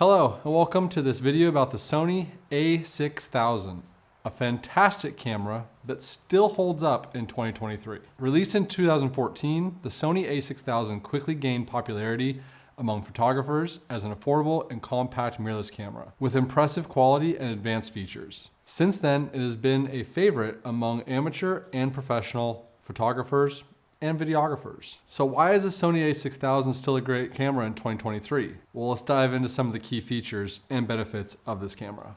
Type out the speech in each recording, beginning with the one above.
Hello and welcome to this video about the Sony a6000, a fantastic camera that still holds up in 2023. Released in 2014, the Sony a6000 quickly gained popularity among photographers as an affordable and compact mirrorless camera with impressive quality and advanced features. Since then, it has been a favorite among amateur and professional photographers and videographers. So why is the Sony a6000 still a great camera in 2023? Well, let's dive into some of the key features and benefits of this camera.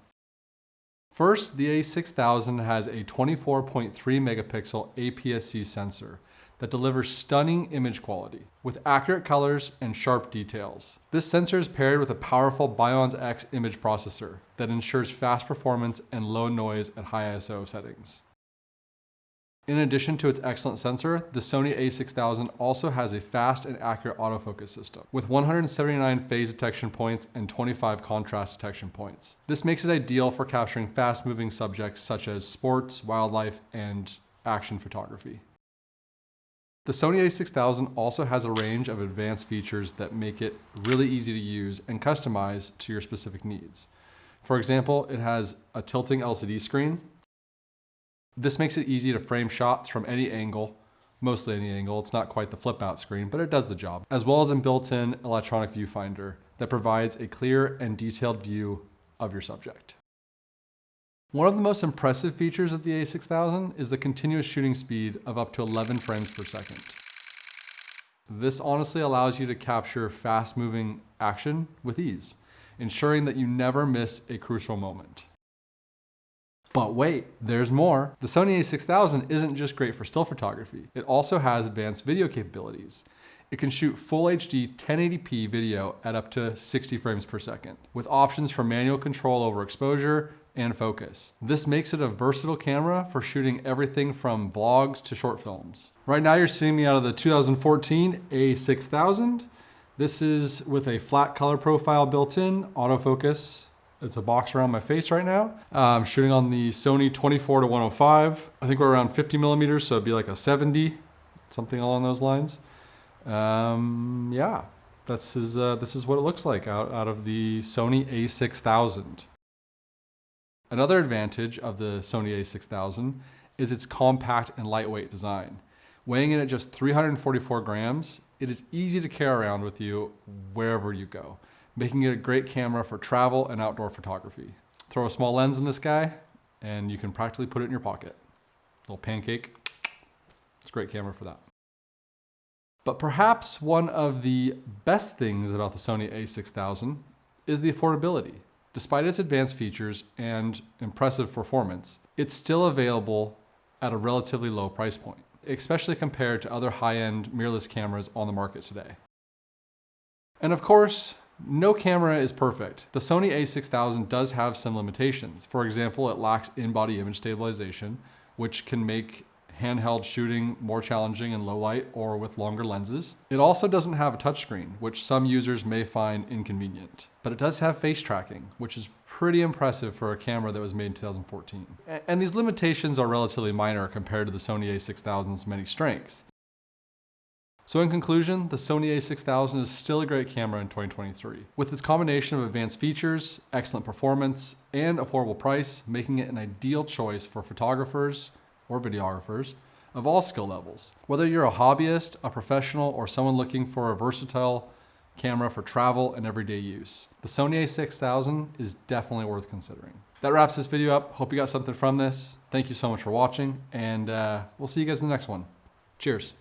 First, the a6000 has a 24.3 megapixel APS-C sensor that delivers stunning image quality with accurate colors and sharp details. This sensor is paired with a powerful BIONZ X image processor that ensures fast performance and low noise at high ISO settings. In addition to its excellent sensor, the Sony a6000 also has a fast and accurate autofocus system with 179 phase detection points and 25 contrast detection points. This makes it ideal for capturing fast moving subjects such as sports, wildlife, and action photography. The Sony a6000 also has a range of advanced features that make it really easy to use and customize to your specific needs. For example, it has a tilting LCD screen, this makes it easy to frame shots from any angle, mostly any angle. It's not quite the flip out screen, but it does the job, as well as a built-in electronic viewfinder that provides a clear and detailed view of your subject. One of the most impressive features of the a6000 is the continuous shooting speed of up to 11 frames per second. This honestly allows you to capture fast moving action with ease, ensuring that you never miss a crucial moment. But wait, there's more. The Sony a6000 isn't just great for still photography. It also has advanced video capabilities. It can shoot full HD 1080p video at up to 60 frames per second, with options for manual control over exposure and focus. This makes it a versatile camera for shooting everything from vlogs to short films. Right now you're seeing me out of the 2014 a6000. This is with a flat color profile built in, autofocus, it's a box around my face right now. I'm shooting on the Sony 24 to 105. I think we're around 50 millimeters, so it'd be like a 70, something along those lines. Um, yeah, this is, uh, this is what it looks like out, out of the Sony a6000. Another advantage of the Sony a6000 is its compact and lightweight design. Weighing in at just 344 grams, it is easy to carry around with you wherever you go making it a great camera for travel and outdoor photography. Throw a small lens in this guy and you can practically put it in your pocket. Little pancake, it's a great camera for that. But perhaps one of the best things about the Sony a6000 is the affordability. Despite its advanced features and impressive performance, it's still available at a relatively low price point, especially compared to other high-end mirrorless cameras on the market today. And of course, no camera is perfect. The Sony a6000 does have some limitations. For example, it lacks in-body image stabilization, which can make handheld shooting more challenging in low light or with longer lenses. It also doesn't have a touchscreen, which some users may find inconvenient. But it does have face tracking, which is pretty impressive for a camera that was made in 2014. And these limitations are relatively minor compared to the Sony a6000's many strengths. So in conclusion, the Sony a6000 is still a great camera in 2023, with its combination of advanced features, excellent performance, and affordable price, making it an ideal choice for photographers or videographers of all skill levels. Whether you're a hobbyist, a professional, or someone looking for a versatile camera for travel and everyday use, the Sony a6000 is definitely worth considering. That wraps this video up. Hope you got something from this. Thank you so much for watching, and uh, we'll see you guys in the next one. Cheers.